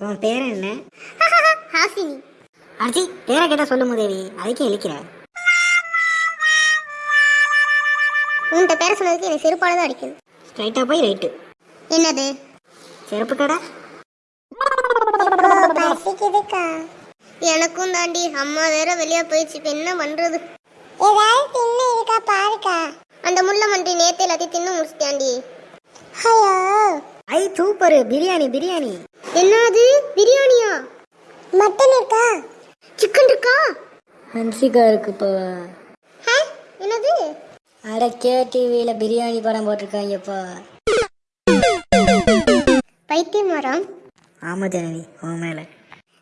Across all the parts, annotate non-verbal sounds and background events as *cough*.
உன் பேர் என்ன? *laughs* ஹாசினி. அர்ஜி பேரை கேட்டா சொல்லு முதேவி அதுக்கே இழிக்கிற உன்கிட்ட பேரை சொன்னதுக்கு எனக்கு செருப்பால தான் அடிக்குது. ஸ்ட்ரைட்டா போய் ரைட்டு என்னது? செருப்பு கடை? பசிக்குதுக்கா. எனக்கும் தாண்டி அம்மா வேற வெளியே போயிடுச்சு. இப்ப என்ன பண்றது? ஏதாவது தின்னு இருக்கா பாருக்கா. அந்த முள்ள மண்டி நேத்து எல்லாத்தையும் தின்னு முடிச்சிட்டாண்டி ஐயோ. ஐ சூப்பர். பிரியாணி பிரியாணி. என்னது? பிரியாணியா? மட்டன் இருக்கா? சிக்கன் இருக்கா? ஹன்சிகா இருக்குப்பா ஹே, என்னது? அட கே டிவியில் பிரியாணி படம் போட்டிருக்காங்கப்பா பைத்தியம் வராம் ஆமா ஜனனி. உன் மேல.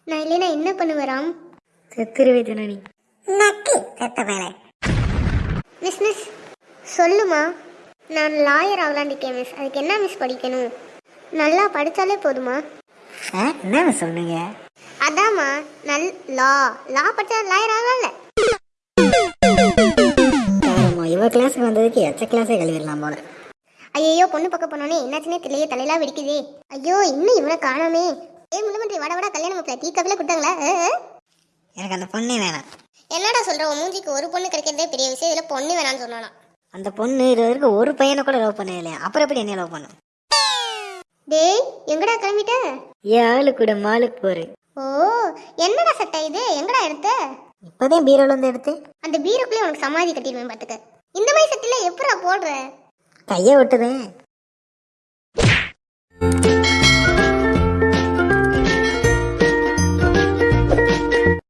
நான் இல்லைனா என்ன பண்ணுவேராம் செத்துருவே ஜனனி. நக்கு செத்த வேலை மிஸ் மிஸ். சொல்லுமா. நான் லாயர் ஆகலான்டிருக்கேன் மிஸ் அதுக்கு என்ன மிஸ் படிக்கணும்? நல்லா படித்தாலே போதுமா? என்ன சொன்னீங்க? அதாம்மா நல் லா லா படித்தா லாயர் ஆகலாம்ல. இவ கிளாஸுக்கு வந்ததுக்கு எச்ச கிளாஸே கழுவிடலாம் போல. ஐயோ பொண்ணு பக்கம் போனோனே என்னாச்சுனே தெரியல தலையெல்லாம் வெடிக்குதே. ஐயோ இன்னும் இவனை காணோமே. வட வட கல்யாணம் மாப்பிள்ள டீ கப்பில கொடுத்தாங்களா. எனக்கு அந்த பொண்ணே வேணாம். என்னடா சொல்ற உன் மூஞ்சிக்கு ஒரு பொண்ணு கிடைக்கிறதே பெரிய விஷயம் இதுல பொண்ணு வேணாம்னு சொன்னானா? அந்த பொண்ணு இது வரைக்கும் ஒரு பையனை கூட லவ் பண்ணவே இல்லையா? அப்புறம் எப்படி என்ன லவ் பண்ணும் டேய் எங்கடா கிளம்பிட்ட? ஏன் ஆளு கூட மாலுக்கு போரு ஓ என்னடா சட்டை இது? எங்கடா எடுத்த? இப்போதான் பீரோல இருந்து எடுத்து அந்த பீரோக்குள்ளே உனக்கு சமாதி கட்டிடுவேன் பாத்துக்க. இந்த மாதிரி சட்டையில எப்படா போடுற? கையை விட்டுதேன்